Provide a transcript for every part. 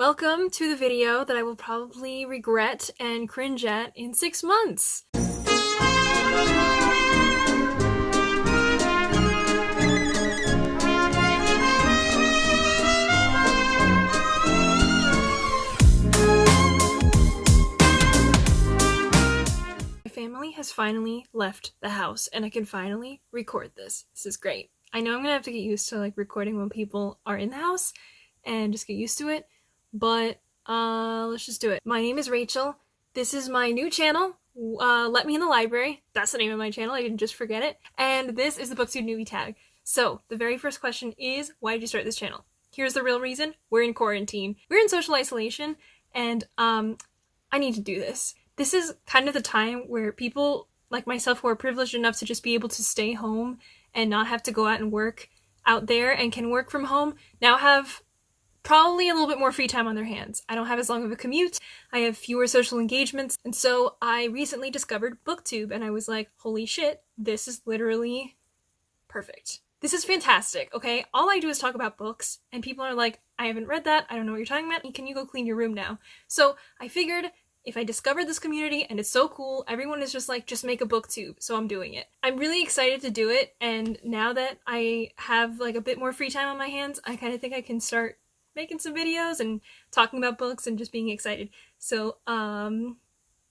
Welcome to the video that I will probably regret and cringe at in six months. My family has finally left the house and I can finally record this. This is great. I know I'm gonna have to get used to like recording when people are in the house and just get used to it, but uh, let's just do it. My name is Rachel. This is my new channel. Uh, Let Me in the Library. That's the name of my channel. I didn't just forget it. And this is the BookTube newbie tag. So the very first question is, why did you start this channel? Here's the real reason. We're in quarantine. We're in social isolation and um, I need to do this. This is kind of the time where people like myself who are privileged enough to just be able to stay home and not have to go out and work out there and can work from home now have probably a little bit more free time on their hands. I don't have as long of a commute, I have fewer social engagements, and so I recently discovered BookTube and I was like, holy shit, this is literally perfect. This is fantastic, okay? All I do is talk about books, and people are like, I haven't read that, I don't know what you're talking about, can you go clean your room now? So I figured if I discovered this community and it's so cool, everyone is just like, just make a booktube, so I'm doing it. I'm really excited to do it, and now that I have like a bit more free time on my hands, I kind of think I can start making some videos and talking about books and just being excited. So, um,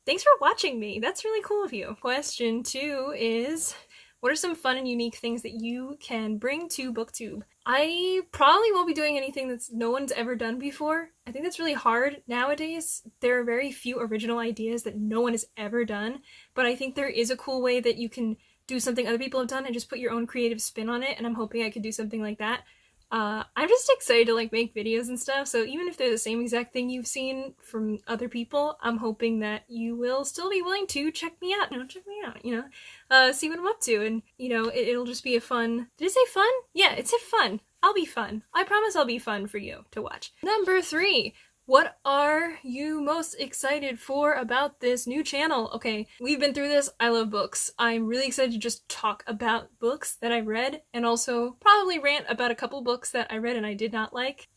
thanks for watching me. That's really cool of you. Question two is, what are some fun and unique things that you can bring to BookTube? I probably won't be doing anything that's no one's ever done before. I think that's really hard nowadays. There are very few original ideas that no one has ever done, but I think there is a cool way that you can do something other people have done and just put your own creative spin on it, and I'm hoping I could do something like that. Uh, I'm just excited to like make videos and stuff, so even if they're the same exact thing you've seen from other people, I'm hoping that you will still be willing to check me out, you know, check me out, you know, uh, see what I'm up to, and, you know, it, will just be a fun- did it say fun? Yeah, it said fun. I'll be fun. I promise I'll be fun for you to watch. Number three, what are you most excited for about this new channel? Okay, we've been through this. I love books. I'm really excited to just talk about books that I read and also probably rant about a couple books that I read and I did not like.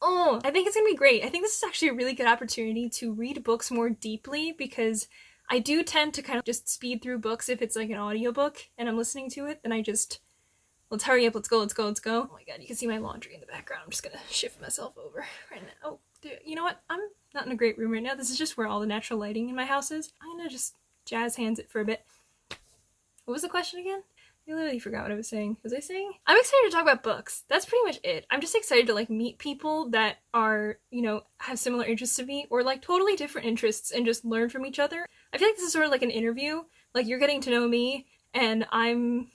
Oh, I think it's gonna be great. I think this is actually a really good opportunity to read books more deeply because I do tend to kind of just speed through books if it's like an audiobook and I'm listening to it, then I just Let's hurry up, let's go, let's go, let's go. Oh my god, you can see my laundry in the background. I'm just gonna shift myself over right now. Oh, dude, you know what? I'm not in a great room right now. This is just where all the natural lighting in my house is. I'm gonna just jazz hands it for a bit. What was the question again? I literally forgot what I was saying. Was I saying? I'm excited to talk about books. That's pretty much it. I'm just excited to like meet people that are, you know, have similar interests to me or like totally different interests and just learn from each other. I feel like this is sort of like an interview. Like you're getting to know me and I'm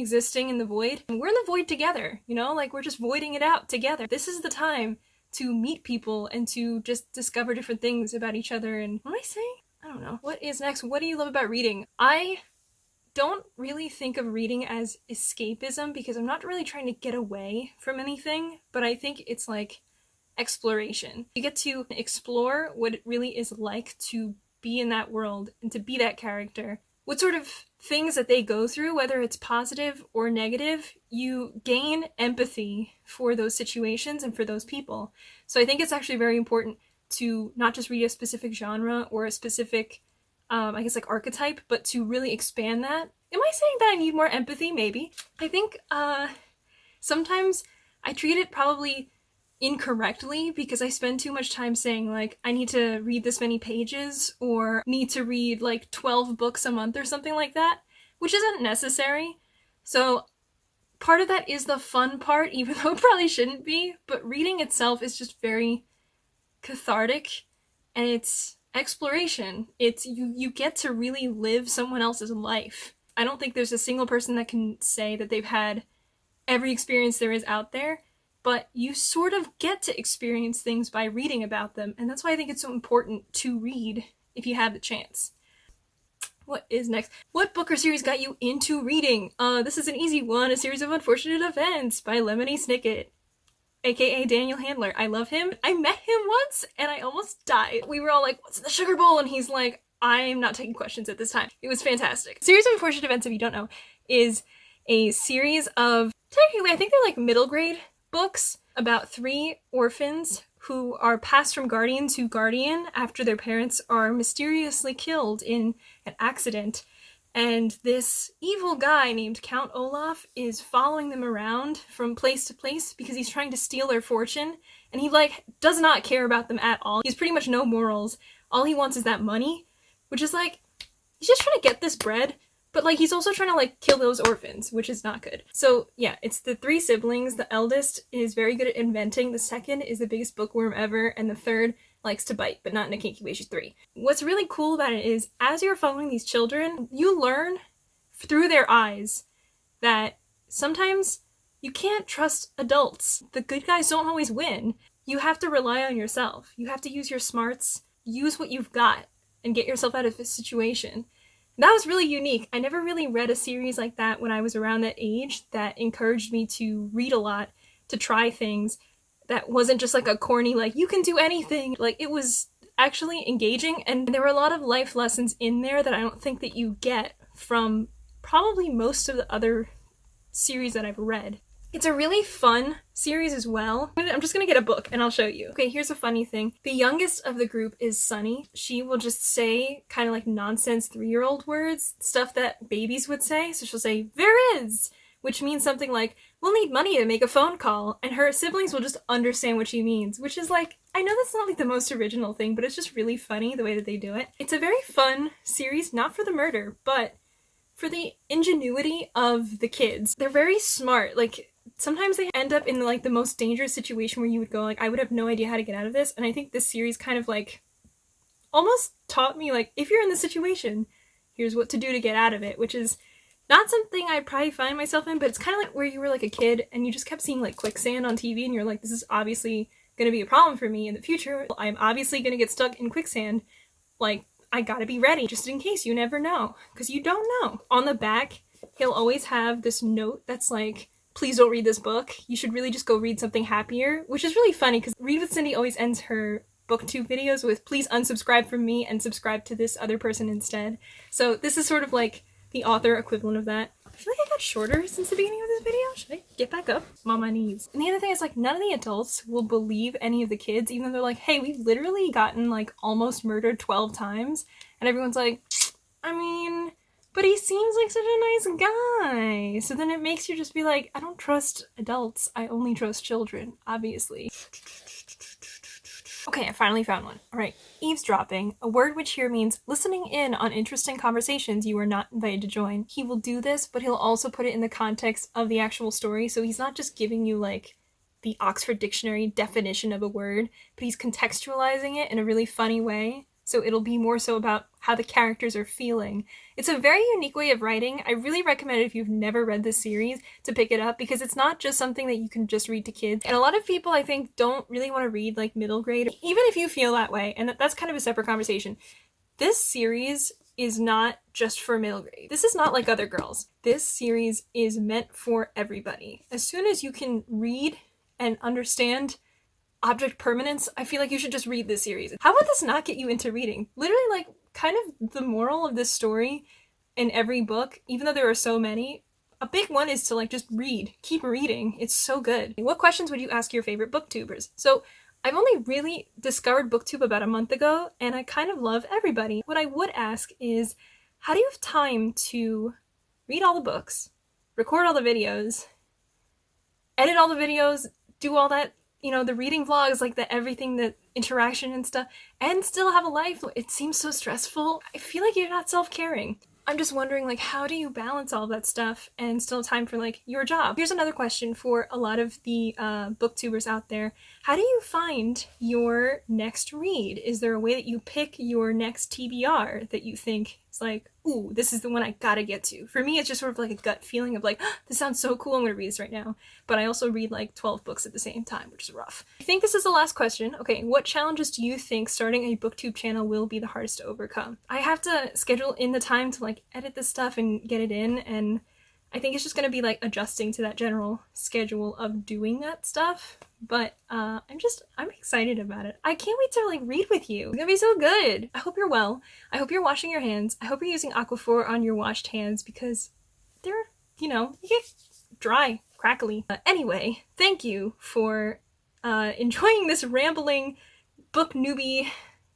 existing in the void. And we're in the void together, you know, like we're just voiding it out together. This is the time to meet people and to just discover different things about each other. And what am I saying? I don't know. What is next? What do you love about reading? I don't really think of reading as escapism because I'm not really trying to get away from anything, but I think it's like exploration. You get to explore what it really is like to be in that world and to be that character what sort of things that they go through, whether it's positive or negative, you gain empathy for those situations and for those people. So I think it's actually very important to not just read a specific genre or a specific, um, I guess, like archetype, but to really expand that. Am I saying that I need more empathy? Maybe. I think uh, sometimes I treat it probably incorrectly because I spend too much time saying like I need to read this many pages or need to read like 12 books a month or something like that, which isn't necessary. So part of that is the fun part, even though it probably shouldn't be, but reading itself is just very cathartic and it's exploration. It's you you get to really live someone else's life. I don't think there's a single person that can say that they've had every experience there is out there but you sort of get to experience things by reading about them, and that's why I think it's so important to read if you have the chance. What is next? What book or series got you into reading? Uh, this is an easy one, A Series of Unfortunate Events by Lemony Snicket, aka Daniel Handler. I love him. I met him once and I almost died. We were all like, what's in the sugar bowl? And he's like, I'm not taking questions at this time. It was fantastic. Series of Unfortunate Events, if you don't know, is a series of, technically I think they're like middle grade books about three orphans who are passed from guardian to guardian after their parents are mysteriously killed in an accident. And this evil guy named Count Olaf is following them around from place to place because he's trying to steal their fortune. And he, like, does not care about them at all. He's pretty much no morals. All he wants is that money, which is like, he's just trying to get this bread but like he's also trying to like kill those orphans, which is not good. So yeah, it's the three siblings. The eldest is very good at inventing. The second is the biggest bookworm ever, and the third likes to bite, but not in a kinky way. She's three. What's really cool about it is as you're following these children, you learn through their eyes that sometimes you can't trust adults. The good guys don't always win. You have to rely on yourself. You have to use your smarts, use what you've got, and get yourself out of a situation that was really unique. I never really read a series like that when I was around that age that encouraged me to read a lot, to try things that wasn't just like a corny, like, you can do anything. Like, it was actually engaging, and there were a lot of life lessons in there that I don't think that you get from probably most of the other series that I've read. It's a really fun series as well. I'm just gonna get a book and I'll show you. Okay, here's a funny thing. The youngest of the group is Sunny. She will just say kind of like nonsense three-year-old words, stuff that babies would say. So she'll say, there is, which means something like, we'll need money to make a phone call. And her siblings will just understand what she means, which is like, I know that's not like the most original thing, but it's just really funny the way that they do it. It's a very fun series, not for the murder, but for the ingenuity of the kids. They're very smart. Like, sometimes they end up in like the most dangerous situation where you would go like I would have no idea how to get out of this. And I think this series kind of like almost taught me like if you're in this situation here's what to do to get out of it which is not something I'd probably find myself in but it's kind of like where you were like a kid and you just kept seeing like quicksand on TV and you're like this is obviously going to be a problem for me in the future. I'm obviously going to get stuck in quicksand. Like I gotta be ready just in case. You never know. Because you don't know. On the back he'll always have this note that's like please don't read this book. You should really just go read something happier, which is really funny because Read with Cindy always ends her booktube videos with please unsubscribe from me and subscribe to this other person instead. So this is sort of like the author equivalent of that. I feel like I got shorter since the beginning of this video. Should I get back up? I'm on my knees. And the other thing is like none of the adults will believe any of the kids even though they're like, hey, we've literally gotten like almost murdered 12 times. And everyone's like, I mean, but he seems like such a nice guy. So then it makes you just be like, I don't trust adults. I only trust children, obviously. Okay, I finally found one. All right, eavesdropping, a word which here means listening in on interesting conversations you are not invited to join. He will do this, but he'll also put it in the context of the actual story, so he's not just giving you like the Oxford Dictionary definition of a word, but he's contextualizing it in a really funny way so it'll be more so about how the characters are feeling. It's a very unique way of writing. I really recommend if you've never read this series to pick it up because it's not just something that you can just read to kids. And a lot of people I think don't really want to read like middle grade, even if you feel that way, and that's kind of a separate conversation. This series is not just for middle grade. This is not like other girls. This series is meant for everybody. As soon as you can read and understand object permanence, I feel like you should just read this series. How would this not get you into reading? Literally, like, kind of the moral of this story in every book, even though there are so many, a big one is to, like, just read. Keep reading. It's so good. What questions would you ask your favorite booktubers? So, I've only really discovered booktube about a month ago, and I kind of love everybody. What I would ask is, how do you have time to read all the books, record all the videos, edit all the videos, do all that you know, the reading vlogs, like the everything, the interaction and stuff, and still have a life. It seems so stressful. I feel like you're not self-caring. I'm just wondering, like, how do you balance all that stuff and still time for, like, your job? Here's another question for a lot of the uh, booktubers out there. How do you find your next read? Is there a way that you pick your next TBR that you think is like, ooh, this is the one I gotta get to. For me, it's just sort of like a gut feeling of like, this sounds so cool, I'm gonna read this right now. But I also read like 12 books at the same time, which is rough. I think this is the last question. Okay, what challenges do you think starting a booktube channel will be the hardest to overcome? I have to schedule in the time to like edit this stuff and get it in and I think it's just going to be like adjusting to that general schedule of doing that stuff. But uh, I'm just, I'm excited about it. I can't wait to like read with you. It's gonna be so good. I hope you're well. I hope you're washing your hands. I hope you're using Aquaphor on your washed hands because they're, you know, you get dry, crackly. Uh, anyway, thank you for uh, enjoying this rambling book newbie,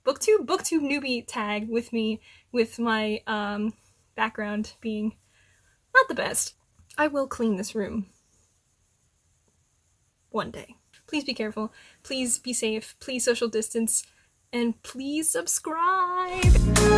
booktube, booktube newbie tag with me, with my um, background being not the best. I will clean this room one day. Please be careful. Please be safe. Please social distance. And please subscribe.